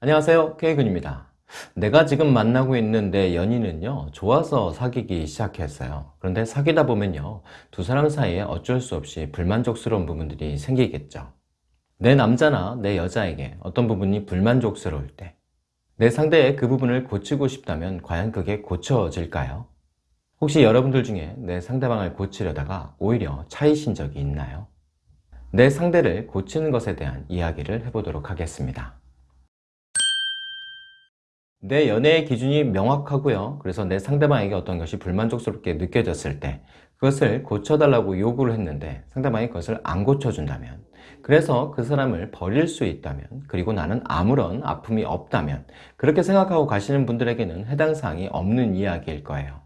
안녕하세요. K군입니다. 내가 지금 만나고 있는 내 연인은요 좋아서 사귀기 시작했어요. 그런데 사귀다 보면요 두 사람 사이에 어쩔 수 없이 불만족스러운 부분들이 생기겠죠. 내 남자나 내 여자에게 어떤 부분이 불만족스러울 때 내 상대의 그 부분을 고치고 싶다면 과연 그게 고쳐질까요? 혹시 여러분들 중에 내 상대방을 고치려다가 오히려 차이신 적이 있나요? 내 상대를 고치는 것에 대한 이야기를 해보도록 하겠습니다 내 연애의 기준이 명확하고요. 그래서 내 상대방에게 어떤 것이 불만족스럽게 느껴졌을 때 그것을 고쳐달라고 요구를 했는데 상대방이 그것을 안 고쳐준다면 그래서 그 사람을 버릴 수 있다면 그리고 나는 아무런 아픔이 없다면 그렇게 생각하고 가시는 분들에게는 해당 사항이 없는 이야기일 거예요.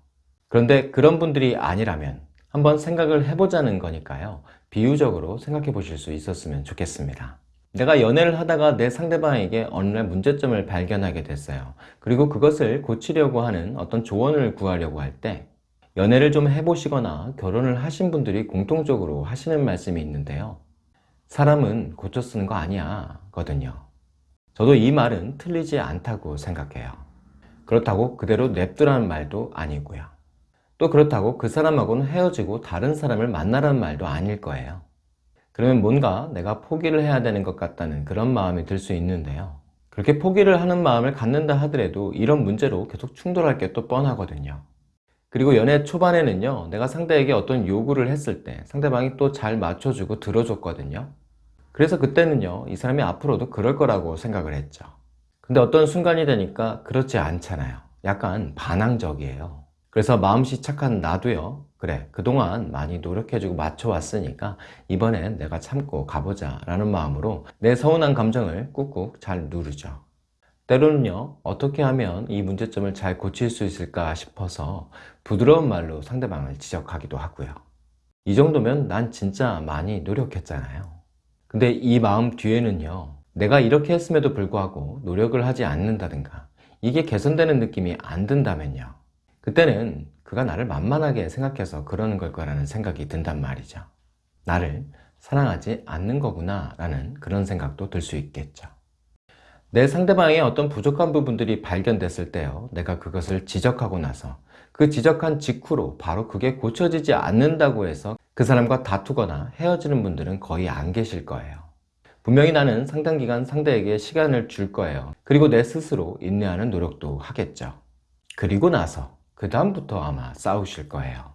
그런데 그런 분들이 아니라면 한번 생각을 해보자는 거니까요. 비유적으로 생각해 보실 수 있었으면 좋겠습니다 내가 연애를 하다가 내 상대방에게 어느 날 문제점을 발견하게 됐어요. 그리고 그것을 고치려고 하는 어떤 조언을 구하려고 할 때 연애를 좀 해보시거나 결혼을 하신 분들이 공통적으로 하시는 말씀이 있는데요. 사람은 고쳐 쓰는 거 아니야 거든요. 저도 이 말은 틀리지 않다고 생각해요. 그렇다고 그대로 냅두라는 말도 아니고요. 또 그렇다고 그 사람하고는 헤어지고 다른 사람을 만나라는 말도 아닐 거예요 그러면 뭔가 내가 포기를 해야 되는 것 같다는 그런 마음이 들 수 있는데요. 그렇게 포기를 하는 마음을 갖는다 하더라도 이런 문제로 계속 충돌할 게 또 뻔하거든요. 그리고 연애 초반에는요 내가 상대에게 어떤 요구를 했을 때 상대방이 또 잘 맞춰주고 들어줬거든요. 그래서 그때는요 이 사람이 앞으로도 그럴 거라고 생각을 했죠. 근데 어떤 순간이 되니까 그렇지 않잖아요. 약간 반항적이에요. 그래서 마음씨 착한 나도요 그래 그동안 많이 노력해주고 맞춰왔으니까 이번엔 내가 참고 가보자 라는 마음으로 내 서운한 감정을 꾹꾹 잘 누르죠. 때로는요 어떻게 하면 이 문제점을 잘 고칠 수 있을까 싶어서 부드러운 말로 상대방을 지적하기도 하고요. 이 정도면 난 진짜 많이 노력했잖아요. 근데 이 마음 뒤에는요 내가 이렇게 했음에도 불구하고 노력을 하지 않는다든가 이게 개선되는 느낌이 안 든다면요 그때는 그가 나를 만만하게 생각해서 그러는 걸 거라는 생각이 든단 말이죠. 나를 사랑하지 않는 거구나 라는 그런 생각도 들 수 있겠죠. 내 상대방의 어떤 부족한 부분들이 발견됐을 때요 내가 그것을 지적하고 나서 그 지적한 직후로 바로 그게 고쳐지지 않는다고 해서 그 사람과 다투거나 헤어지는 분들은 거의 안 계실 거예요. 분명히 나는 상당 기간 상대에게 시간을 줄 거예요. 그리고 내 스스로 인내하는 노력도 하겠죠. 그리고 나서 그 다음부터 아마 싸우실 거예요.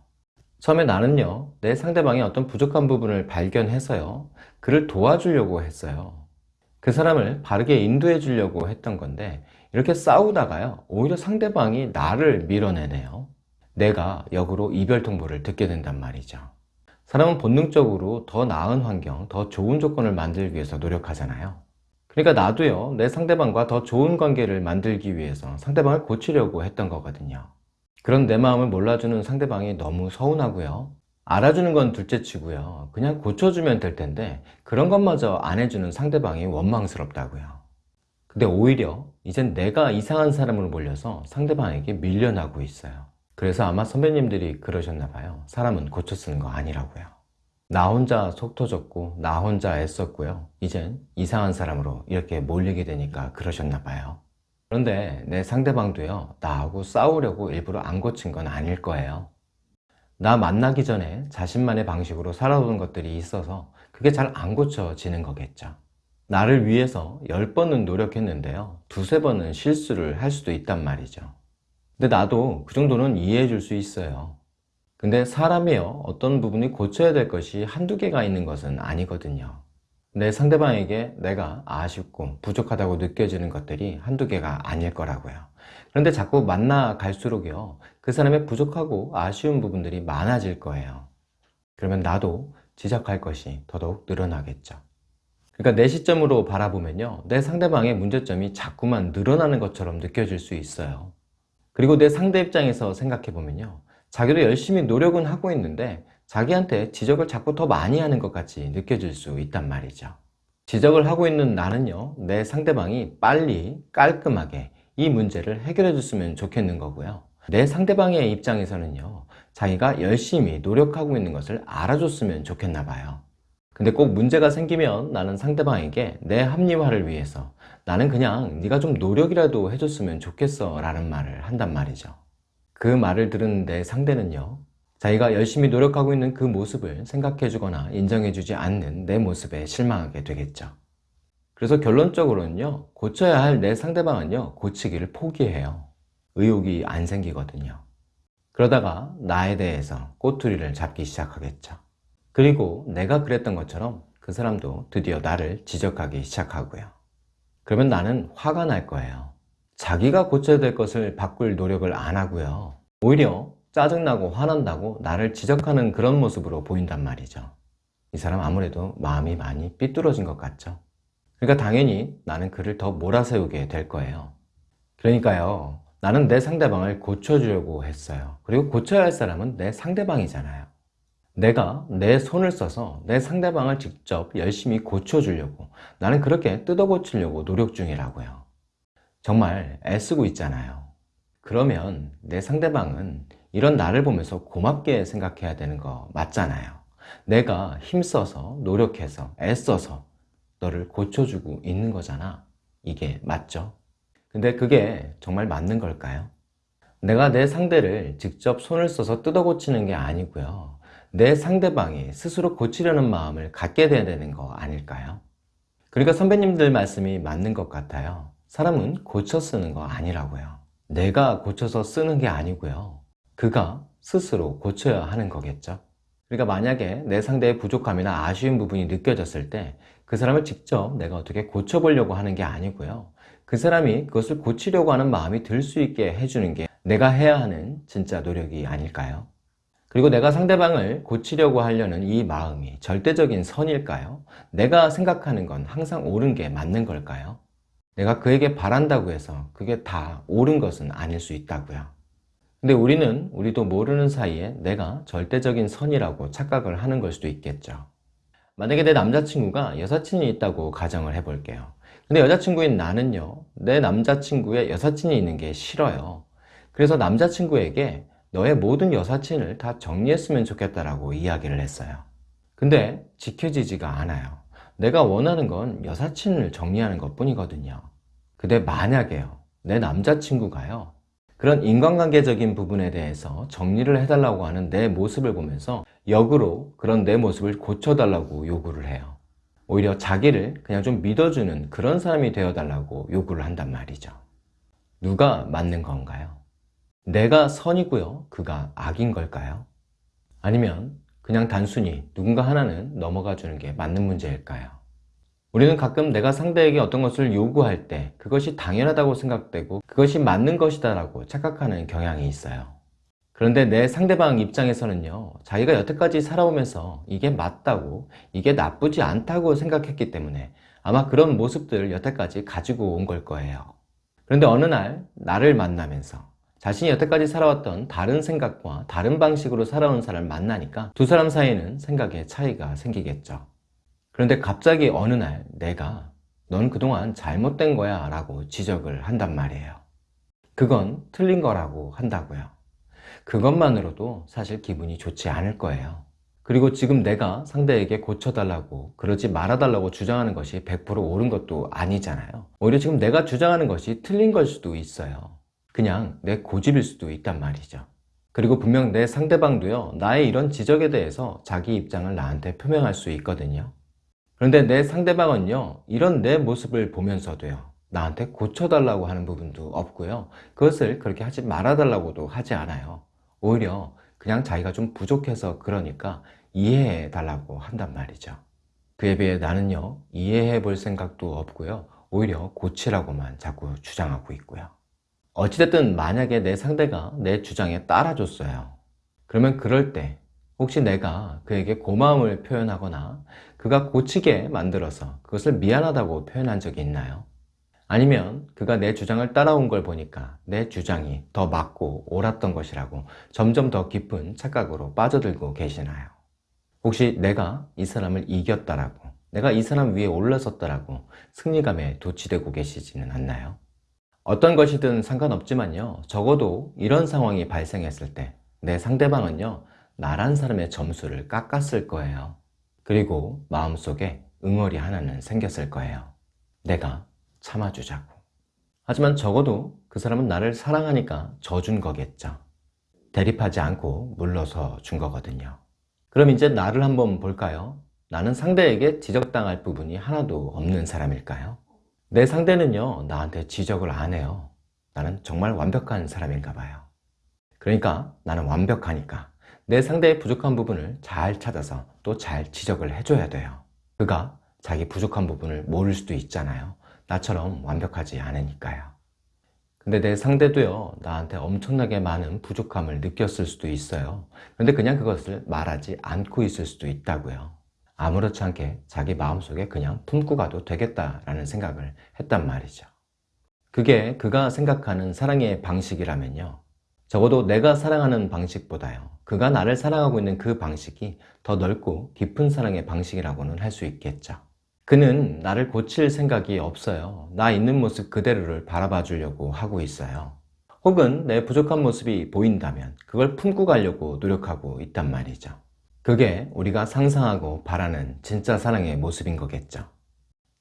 처음에 나는요 내 상대방의 어떤 부족한 부분을 발견해서요 그를 도와주려고 했어요. 그 사람을 바르게 인도해 주려고 했던 건데 이렇게 싸우다가요 오히려 상대방이 나를 밀어내네요. 내가 역으로 이별 통보를 듣게 된단 말이죠. 사람은 본능적으로 더 나은 환경, 더 좋은 조건을 만들기 위해서 노력하잖아요. 그러니까 나도요 내 상대방과 더 좋은 관계를 만들기 위해서 상대방을 고치려고 했던 거거든요 그런 내 마음을 몰라주는 상대방이 너무 서운하고요. 알아주는 건 둘째치고요. 그냥 고쳐주면 될 텐데 그런 것마저 안 해주는 상대방이 원망스럽다고요. 근데 오히려 이젠 내가 이상한 사람으로 몰려서 상대방에게 밀려나고 있어요. 그래서 아마 선배님들이 그러셨나 봐요. 사람은 고쳐 쓰는 거 아니라고요. 나 혼자 속 터졌고 나 혼자 애썼고요. 이젠 이상한 사람으로 이렇게 몰리게 되니까 그러셨나 봐요 그런데 내 상대방도요 나하고 싸우려고 일부러 안 고친 건 아닐 거예요. 나 만나기 전에 자신만의 방식으로 살아오는 것들이 있어서 그게 잘 안 고쳐지는 거겠죠. 나를 위해서 10번은 노력했는데요 두세 번은 실수를 할 수도 있단 말이죠. 근데 나도 그 정도는 이해해 줄 수 있어요. 근데 사람이요 어떤 부분이 고쳐야 될 것이 한두 개가 있는 것은 아니거든요 내 상대방에게 내가 아쉽고 부족하다고 느껴지는 것들이 한두 개가 아닐 거라고요. 그런데 자꾸 만나 갈수록요 그 사람의 부족하고 아쉬운 부분들이 많아질 거예요. 그러면 나도 지적할 것이 더더욱 늘어나겠죠. 그러니까 내 시점으로 바라보면요 내 상대방의 문제점이 자꾸만 늘어나는 것처럼 느껴질 수 있어요. 그리고 내 상대 입장에서 생각해 보면요 자기도 열심히 노력은 하고 있는데 자기한테 지적을 자꾸 더 많이 하는 것 같이 느껴질 수 있단 말이죠. 지적을 하고 있는 나는요 내 상대방이 빨리 깔끔하게 이 문제를 해결해 줬으면 좋겠는 거고요. 내 상대방의 입장에서는요 자기가 열심히 노력하고 있는 것을 알아줬으면 좋겠나 봐요. 근데 꼭 문제가 생기면 나는 상대방에게 내 합리화를 위해서 나는 그냥 네가 좀 노력이라도 해줬으면 좋겠어 라는 말을 한단 말이죠. 그 말을 들은 내 상대는요 자기가 열심히 노력하고 있는 그 모습을 생각해주거나 인정해주지 않는 내 모습에 실망하게 되겠죠. 그래서 결론적으로는요 고쳐야 할 내 상대방은요 고치기를 포기해요. 의욕이 안 생기거든요. 그러다가 나에 대해서 꼬투리를 잡기 시작하겠죠. 그리고 내가 그랬던 것처럼 그 사람도 드디어 나를 지적하기 시작하고요. 그러면 나는 화가 날 거예요. 자기가 고쳐야 될 것을 바꿀 노력을 안 하고요. 오히려 짜증나고 화난다고 나를 지적하는 그런 모습으로 보인단 말이죠. 이 사람 아무래도 마음이 많이 삐뚤어진 것 같죠. 그러니까 당연히 나는 그를 더 몰아세우게 될 거예요. 그러니까요 나는 내 상대방을 고쳐주려고 했어요. 그리고 고쳐야 할 사람은 내 상대방이잖아요. 내가 내 손을 써서 내 상대방을 직접 열심히 고쳐주려고 나는 그렇게 뜯어 고치려고 노력 중이라고요. 정말 애쓰고 있잖아요. 그러면 내 상대방은 이런 나를 보면서 고맙게 생각해야 되는 거 맞잖아요 내가 힘써서 노력해서 애써서 너를 고쳐주고 있는 거잖아 이게 맞죠? 근데 그게 정말 맞는 걸까요? 내가 내 상대를 직접 손을 써서 뜯어 고치는 게 아니고요 내 상대방이 스스로 고치려는 마음을 갖게 돼야 되는 거 아닐까요? 그러니까 선배님들 말씀이 맞는 것 같아요 사람은 고쳐 쓰는 거 아니라고요 내가 고쳐서 쓰는 게 아니고요 그가 스스로 고쳐야 하는 거겠죠 그러니까 만약에 내 상대의 부족함이나 아쉬운 부분이 느껴졌을 때 그 사람을 직접 내가 어떻게 고쳐보려고 하는 게 아니고요 그 사람이 그것을 고치려고 하는 마음이 들 수 있게 해주는 게 내가 해야 하는 진짜 노력이 아닐까요? 그리고 내가 상대방을 고치려고 하려는 이 마음이 절대적인 선일까요? 내가 생각하는 건 항상 옳은 게 맞는 걸까요? 내가 그에게 바란다고 해서 그게 다 옳은 것은 아닐 수 있다고요 근데 우리는 우리도 모르는 사이에 내가 절대적인 선이라고 착각을 하는 걸 수도 있겠죠. 만약에 내 남자친구가 여사친이 있다고 가정을 해볼게요. 근데 여자친구인 나는요 내 남자친구의 여사친이 있는 게 싫어요. 그래서 남자친구에게 너의 모든 여사친을 다 정리했으면 좋겠다라고 이야기를 했어요. 근데 지켜지지가 않아요. 내가 원하는 건 여사친을 정리하는 것 뿐이거든요. 근데 만약에요 내 남자친구가요 그런 인간관계적인 부분에 대해서 정리를 해달라고 하는 내 모습을 보면서 역으로 그런 내 모습을 고쳐달라고 요구를 해요 오히려 자기를 그냥 좀 믿어주는 그런 사람이 되어달라고 요구를 한단 말이죠 누가 맞는 건가요? 내가 선이고요 그가 악인 걸까요? 아니면 그냥 단순히 누군가 하나는 넘어가 주는 게 맞는 문제일까요? 우리는 가끔 내가 상대에게 어떤 것을 요구할 때 그것이 당연하다고 생각되고 그것이 맞는 것이다 라고 착각하는 경향이 있어요. 그런데 내 상대방 입장에서는요 자기가 여태까지 살아오면서 이게 맞다고 이게 나쁘지 않다고 생각했기 때문에 아마 그런 모습들을 여태까지 가지고 온 걸 거예요. 그런데 어느 날 나를 만나면서 자신이 여태까지 살아왔던 다른 생각과 다른 방식으로 살아온 사람을 만나니까 두 사람 사이에는 생각의 차이가 생기겠죠 그런데 갑자기 어느 날 내가 넌 그동안 잘못된 거야 라고 지적을 한단 말이에요. 그건 틀린 거라고 한다고요. 그것만으로도 사실 기분이 좋지 않을 거예요. 그리고 지금 내가 상대에게 고쳐달라고 그러지 말아달라고 주장하는 것이 100% 옳은 것도 아니잖아요. 오히려 지금 내가 주장하는 것이 틀린 걸 수도 있어요. 그냥 내 고집일 수도 있단 말이죠. 그리고 분명 내 상대방도요 나의 이런 지적에 대해서 자기 입장을 나한테 표명할 수 있거든요 그런데 내 상대방은요 이런 내 모습을 보면서도요 나한테 고쳐달라고 하는 부분도 없고요. 그것을 그렇게 하지 말아달라고도 하지 않아요. 오히려 그냥 자기가 좀 부족해서 그러니까 이해해 달라고 한단 말이죠. 그에 비해 나는요 이해해 볼 생각도 없고요. 오히려 고치라고만 자꾸 주장하고 있고요. 어찌됐든 만약에 내 상대가 내 주장에 따라줬어요. 그러면 그럴 때 혹시 내가 그에게 고마움을 표현하거나 그가 고치게 만들어서 그것을 미안하다고 표현한 적이 있나요? 아니면 그가 내 주장을 따라온 걸 보니까 내 주장이 더 맞고 옳았던 것이라고 점점 더 깊은 착각으로 빠져들고 계시나요? 혹시 내가 이 사람을 이겼다라고 내가 이 사람 위에 올라섰다라고 승리감에 도취되고 계시지는 않나요? 어떤 것이든 상관없지만요 적어도 이런 상황이 발생했을 때 내 상대방은요 나란 사람의 점수를 깎았을 거예요 그리고 마음속에 응어리 하나는 생겼을 거예요 내가 참아주자고. 하지만 적어도 그 사람은 나를 사랑하니까 져준 거겠죠. 대립하지 않고 물러서 준 거거든요. 그럼 이제 나를 한번 볼까요? 나는 상대에게 지적당할 부분이 하나도 없는 사람일까요? 내 상대는요, 나한테 지적을 안 해요. 나는 정말 완벽한 사람인가 봐요. 그러니까 나는 완벽하니까 내 상대의 부족한 부분을 잘 찾아서 또 잘 지적을 해줘야 돼요. 그가 자기 부족한 부분을 모를 수도 있잖아요. 나처럼 완벽하지 않으니까요. 근데 내 상대도요, 나한테 엄청나게 많은 부족함을 느꼈을 수도 있어요. 근데 그냥 그것을 말하지 않고 있을 수도 있다고요. 아무렇지 않게 자기 마음속에 그냥 품고 가도 되겠다라는 생각을 했단 말이죠. 그게 그가 생각하는 사랑의 방식이라면요. 적어도 내가 사랑하는 방식보다요. 그가 나를 사랑하고 있는 그 방식이 더 넓고 깊은 사랑의 방식이라고는 할 수 있겠죠. 그는 나를 고칠 생각이 없어요. 나 있는 모습 그대로를 바라봐 주려고 하고 있어요. 혹은 내 부족한 모습이 보인다면 그걸 품고 가려고 노력하고 있단 말이죠. 그게 우리가 상상하고 바라는 진짜 사랑의 모습인 거겠죠.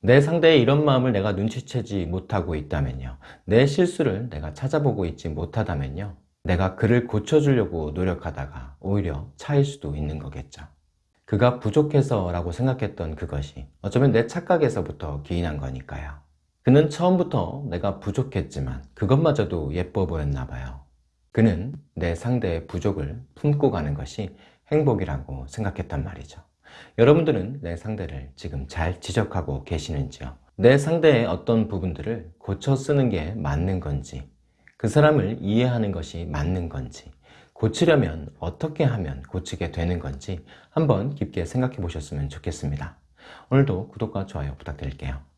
내 상대의 이런 마음을 내가 눈치채지 못하고 있다면요. 내 실수를 내가 찾아보고 있지 못하다면요. 내가 그를 고쳐주려고 노력하다가 오히려 차일 수도 있는 거겠죠. 그가 부족해서 라고 생각했던 그것이 어쩌면 내 착각에서부터 기인한 거니까요. 그는 처음부터 내가 부족했지만 그것마저도 예뻐 보였나 봐요. 그는 내 상대의 부족을 품고 가는 것이 행복이라고 생각했단 말이죠. 여러분들은 내 상대를 지금 잘 지적하고 계시는지요? 내 상대의 어떤 부분들을 고쳐 쓰는 게 맞는 건지, 그 사람을 이해하는 것이 맞는 건지, 고치려면 어떻게 하면 고치게 되는 건지 한번 깊게 생각해 보셨으면 좋겠습니다. 오늘도 구독과 좋아요 부탁드릴게요.